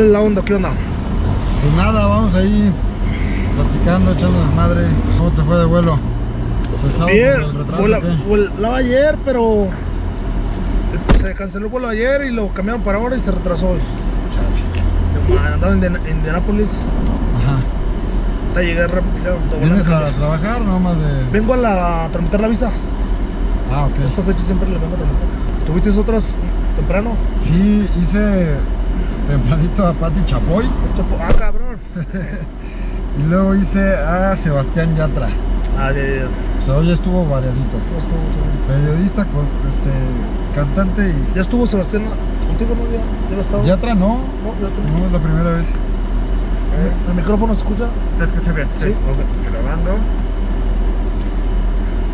¿Cuál es la onda? ¿Qué onda? Pues nada, vamos ahí platicando, echando desmadre. ¿Cómo te fue de vuelo? ¿Pesado Bien, o volaba ayer, pero se canceló el vuelo ayer y lo cambiaron para ahora y se retrasó hoy. Chale. Andaba en Indian- Indianápolis, Ajá. hasta llegué rápido. ¿Vienes a trabajar no más de...? Vengo a, la, a tramitar la visa. Ah, ok. Esta fecha siempre la vengo a tramitar. ¿Tuviste otras temprano? Sí, hice tempranito a Pati Chapoy Chapo- Ah, cabrón. y luego hice a Sebastián Yatra. Ah, ya, ya. O sea, hoy estuvo variadito. No estuvo mucho bien. Periodista, con, este, cantante y... Ya estuvo Sebastián contigo, ¿no? Ya, ya lo estaba. Yatra no, No, ya estuvo. no es la primera vez. ¿El micrófono se escucha? ¿Te escucha bien? Sí. Ok. Grabando.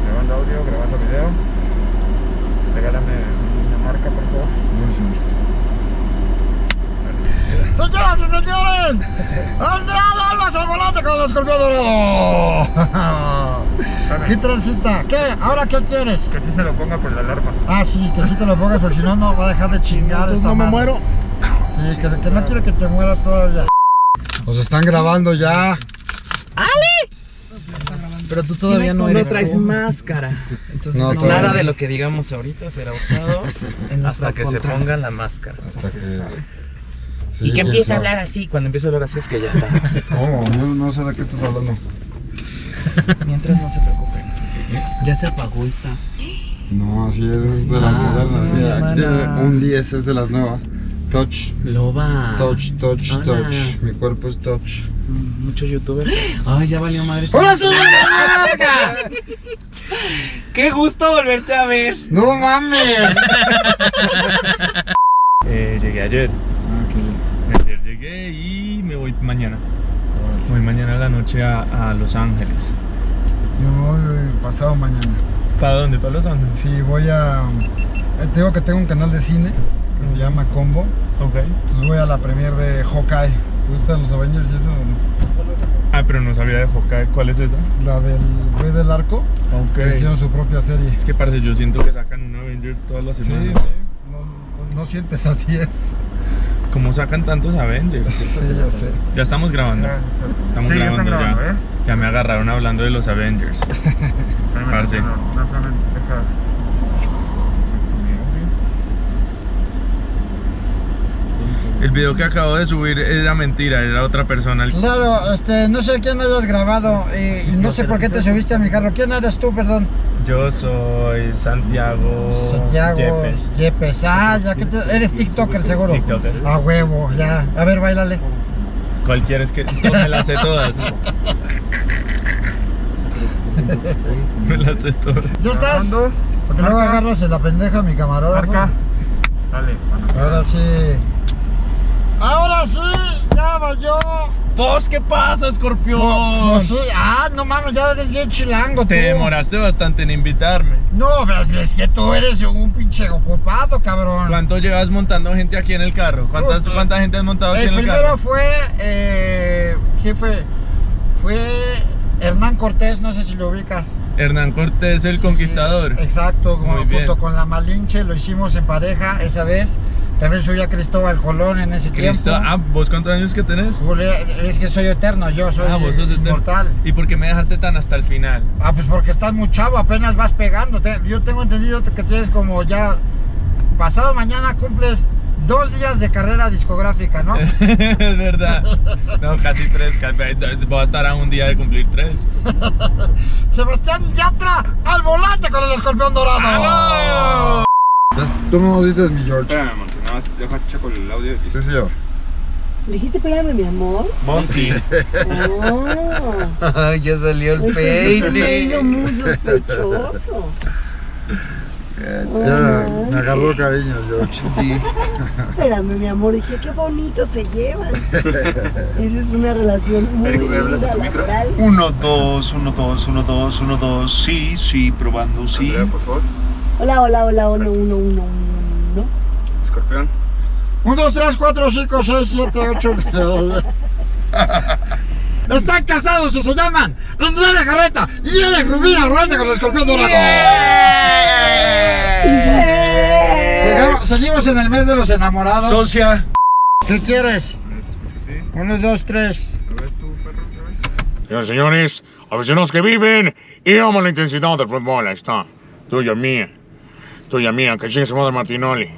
Grabando audio, grabando video. Regálame una marca, por favor. Señoras y señores, Andrade Almas al volante con el escorpión dorado. ¿Qué transita? ¿Qué? ¿Ahora qué quieres? Que sí se lo ponga por la alarma. Ah, sí, que sí te lo pongas porque si no, no va a dejar de chingar esta no me madre. muero. Sí, que, que no quiere que te mueras todavía. Nos están grabando ya. Pero tú todavía no, eres traes tú. máscara. Entonces No, no, nada no. de lo que digamos ahorita será usado hasta que se ponga la máscara. Hasta que. Y que empiece a hablar así. Cuando empiece a hablar así es que ya está. ¿Cómo? No, no sé de qué estás hablando. Mientras no se preocupen. Ya se apagó esta. No, sí, esa es de las Ah, modernas. sí, aquí tiene un 10 es de las nuevas. Touch, Loba. touch, touch, Hola. touch. Mi cuerpo es touch. Mm, Mucho youtuber. Ay, ya valió madre. ¡Ahora sí! ¡Qué gusto volverte a ver! ¡No mames! Eh, llegué ayer. Ah, qué llegué y me voy mañana. Voy mañana a la noche a, a Los Ángeles. Yo me voy pasado mañana. ¿Para dónde? ¿Para Los Ángeles? Sí, voy a. eh, Te digo que tengo un canal de cine que se llama Combo. Ok. Entonces voy a la premiere de Hawkeye. ¿Te gustan los Avengers y eso? Ah, pero no sabía de Hawkeye. ¿Cuál es esa? La del Rey del Arco. Ok. Que hicieron su propia serie. Es que parece, yo siento que sacan un Avengers todas las Sí, semanas. sí. No- no sientes así es. ¿Cómo sacan tantos Avengers? Sí, ya sé. Ya estamos grabando. Estamos Sí, ya grabando ya. grabando, ¿eh? Ya me agarraron hablando de los Avengers. Parce. no, no, no, espérame, deja. El video que acabo de subir era mentira, era otra persona. Claro, este, no sé quién hayas grabado y, y no sé por qué te subiste a mi carro. ¿Quién eres tú, perdón? Yo soy Santiago, Santiago Yepes. Yepes. Ah, ya que te- eres TikToker seguro. TikToker. A huevo, ya. A ver, bailale. ¿Cuál quieres que me las sé todas? me las sé todas. ¿Ya estás? Porque luego agarras en la pendeja a mi camarógrafo. Marca. Dale, cuando Ahora sí. Ahora sí, ya va yo. ¿Vos qué pasa, escorpión? Pues sí, ah, no mames, ya eres bien chilango tú. Te demoraste bastante en invitarme. No, pero es que tú eres un pinche ocupado, cabrón. ¿Cuánto llevas montando gente aquí en el carro? ¿Cuántas, Puta. ¿Cuánta gente has montado aquí El en el primero carro? fue, eh, ¿quién fue? Fue Hernán Cortés, no sé si lo ubicas. Hernán Cortés, el conquistador. Exacto, junto con la Malinche, lo hicimos en pareja esa vez. También subí a Cristóbal Colón en ese Cristo, tiempo. ah, ¿vos cuántos años que tenés? Es que soy eterno, yo soy ah, vos sos eterno. inmortal. ¿Y por qué me dejaste tan hasta el final? Ah, pues porque estás muy chavo, apenas vas pegando. Yo tengo entendido que tienes como ya. Pasado mañana cumples dos días de carrera discográfica, ¿no? es verdad. No, casi tres. Voy a estar a un día de cumplir tres. Sebastián Yatra al volante con el escorpión dorado. ¡Vamos! Tú me dices mi George. Espérame, Monty, nada más deja checo el audio. Sí, señor. ¿Le dijiste espérame, mi amor? Monty. Ah, Ay, ya salió el es que eso me peine. hizo muy sospechoso. Ya me agarró cariño, George. Espérame, mi amor. Dije, qué bonito se llevan. Esa es una relación muy Eric, ¿me hablas a linda, tu micro? laboral. Uno, dos, uno, dos, uno, dos, uno, dos. Sí, sí, probando, sí. Andrea, por favor. Hola, hola, hola, uno, uno, uno, uno. Escorpión. 1, 2, 3, 4, 5, 6, 7, 8. Están casados y se llaman Andrea Legarreta y Eric volante con el escorpión dorado. Seguimos en el mes de los enamorados. Socia. ¿Qué quieres? Uno, dos, tres. A ver tu perro otra vez. Señores, aficionados que viven y aman la intensidad del fútbol, ahí está. Tuya mía, tuya mía, que chingue su madre Martinoli.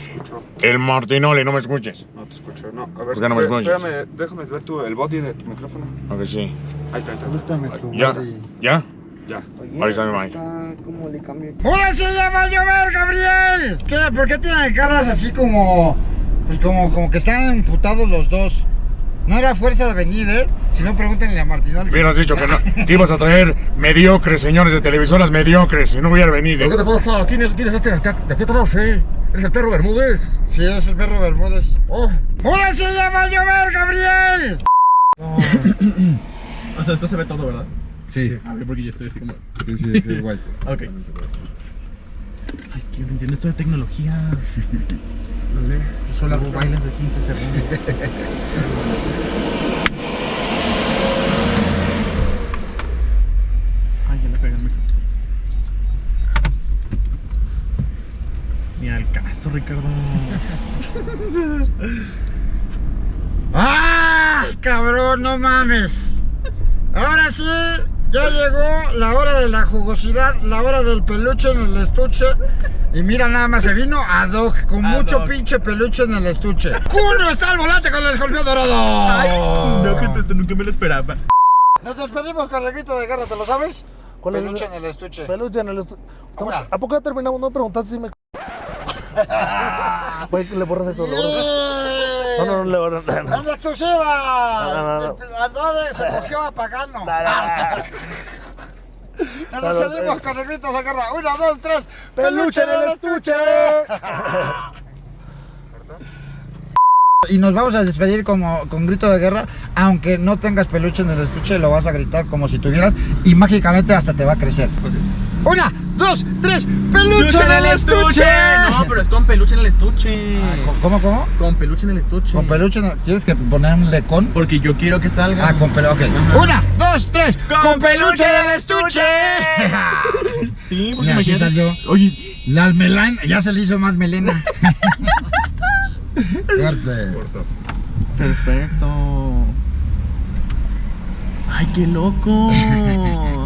Escucho. El Martinoli, no me escuches. No te escucho. No, a ver. ¿Por qué no me escuchas? Espérame, déjame ver tu, el body de tu micrófono. Aunque sí. Ahí está, ahí está. Gústame tu ¿Ya? body. ¿Ya? Ya. Ahí está mi madre. ¿Cómo le cambié? ¡Ahora sí ya va a llover, Gabriel! ¿Qué? ¿Por qué tienen caras así como... Pues como, como que están emputados los dos? No era fuerza de venir, ¿eh? Si no, pregúntenle a Martinoli. Hubieras dicho que, no, que ibas a traer mediocres, señores de televisoras mediocres, y no hubiera venido. ¿Qué te pasa? ¿Quién es, quién es este de acá? ¿De qué atrás, eh? ¿Eres el perro Bermúdez? Sí, es el perro Bermúdez. Oh, ¡Ahora sí ya va a llover, Gabriel! O sea, esto se ve todo, ¿verdad? Sí, A ver, porque yo estoy así como. sí, sí, sí, es guay. Ok. Ay, es que yo no entiendo esto de tecnología. Yo solo hago bailes de 15 segundos. Ay, ya le pegué el micrófono. Ni al caso, Ricardo. ¡Ah! Cabrón, no mames. Ahora sí, ya llegó la hora de la jugosidad, la hora del peluche en el estuche. Y mira, nada más se vino ad hoc, con Ad mucho hoc. pinche peluche en el estuche. ¡Cuno está al volante con el escorpión dorado! No, gente, esto nunca me lo esperaba. Nos despedimos con el grito de guerra, ¿te lo sabes? ¿Cuál peluche en el estuche. peluche en el estu- Ahora. ¿A poco ya terminamos? No preguntaste si me. Güey, le borras eso, le No, no, no. ¡En exclusiva! No, no, no. El- Andrade se cogió a Pagano. Nos No, no, despedimos con el grito de guerra. Uno, dos, tres. ¡Peluche en el estuche! Y nos vamos a despedir como, con grito de guerra, aunque no tengas peluche en el estuche, lo vas a gritar como si tuvieras y mágicamente hasta te va a crecer. Una, dos, tres, peluche en el estuche. No, pero es con peluche en el estuche. ¿Cómo, cómo? Con peluche en el estuche. Con peluche, en el- ¿quieres que ponerle con? Porque yo quiero que salga. Ah, con peluche, ok. Una, dos, tres, con, peluche en el estuche. Sí, porque salió. Oye, Las melán, ya se le hizo más melena. Corte. perfecto. Ay, qué loco.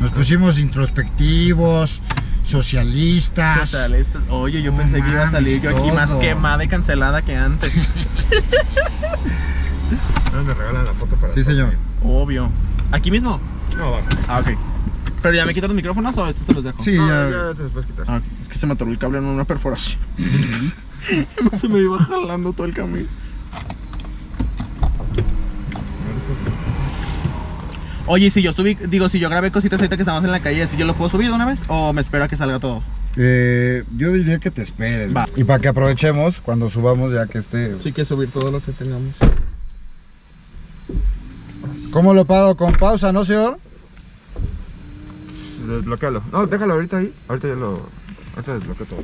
Nos pusimos introspectivos, socialistas. Socialistas. Oye, yo No pensé que iba a salir yo aquí más quemada y cancelada que antes. No me regalan la foto para Sí, señor. Obvio. ¿Aquí mismo? No, va. Ah, ok. ¿Pero ya me quitan los micrófonos o estos se los dejo? Sí, No, ya. ya te los puedes quitar. Ah, es que se me atoró el cable en una perforación. se me iba jalando todo el camino. Oye, si yo subí, digo, si yo grabé cositas ahorita que estamos en la calle, ¿si yo lo puedo subir de una vez o me espero a que salga todo? Eh, yo diría que te esperes. Va. Y para que aprovechemos cuando subamos ya que esté. Sí que subir todo lo que tengamos. ¿Cómo lo pago? Con pausa, ¿no, señor? Desbloquealo. No, déjalo ahorita ahí. Ahorita ya lo. Ahorita desbloqueo todo.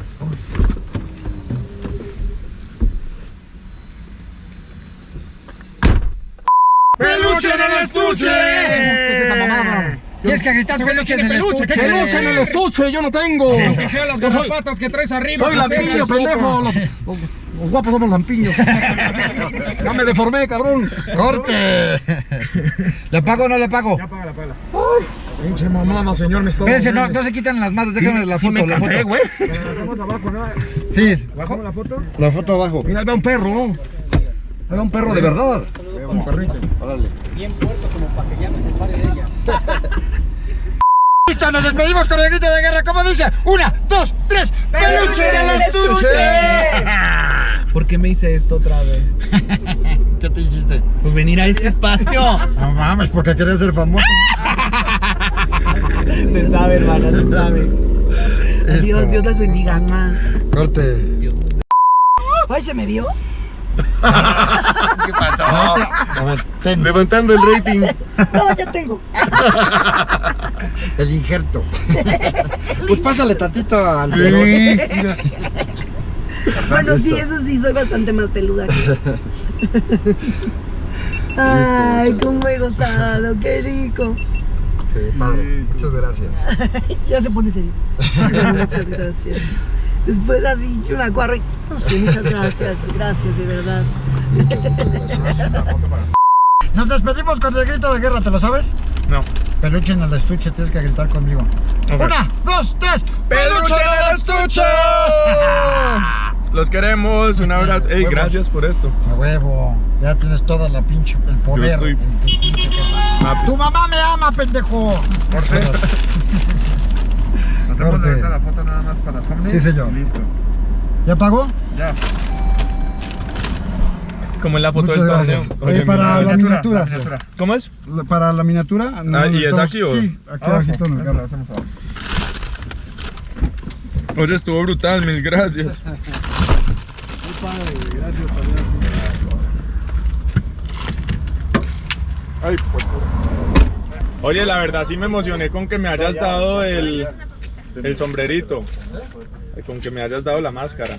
¡Peluche en el estuche! ¿Qué es esa mamada? Tienes que gritar peluche en el estuche. ¡Peluche en el estuche! ¡Yo no tengo! Que sean las garrapatas que traes arriba. ¡Soy lampiño, pendejo! Los, los- los guapos somos lampiños. Ya me deformé, cabrón. ¡Corte! ¿Le pago o no le pago? Pinche mamada, señor, me está Espérense, no, no se quitan las manos, déjame la foto, la foto. güey. Sí, ¿Bajo la foto? la foto abajo. Mira, ahí va un perro, ¿no? Ahí va un perro de verdad. Un perrito. Órale. Listo, nos despedimos con el grito de guerra. ¿Cómo dice? Una, dos, tres. ¡Peluche en el estuche! ¿Por qué me hice esto otra vez? ¿Qué te hiciste? Pues venir a este espacio. No mames, porque querías ser famoso. se sabe, hermana, se sabe. Esto. Dios, Dios las bendiga, ma. Corte. Ay, ¿se me vio? ¿Qué pasó? A ver, ten Levantando el rating. No, ya tengo. el injerto. Pues pásale tantito al pelón. Bueno, sí, Listo. eso sí, soy bastante más peluda que Ay, cómo he gozado, qué rico. Sí, padre. Muchas gracias. Ya se pone serio. Muchas gracias. Después así, yo me acuerdo y, no sé, muchas gracias, gracias, de verdad. Nos despedimos con el grito de guerra, ¿te lo sabes? No. Peluche en el estuche, tienes que gritar conmigo. Una, dos, tres. ¡Peluche en el estuche! Los queremos, un abrazo. Ey, gracias por esto. A huevo. Ya tienes toda la pinche, el poder. estoy- en tu pinche mamá me ama, pendejo. Hacemos Corte. ahorita la foto nada más para thumbnail. Sí, señor. Listo. ¿Ya pagó? Ya. Como en la foto Muchas del gracias. torneo. Oye, para la miniatura. ¿Cómo es? La- Para la miniatura. no, Ah, ¿y es aquí o? Sí, aquí Abajo. abajito lo hacemos. Oye, estuvo brutal, mil gracias. Gracias también. Ay, pues. Oye, la verdad sí me emocioné con que me hayas dado el, el sombrerito. Con que me hayas dado la máscara.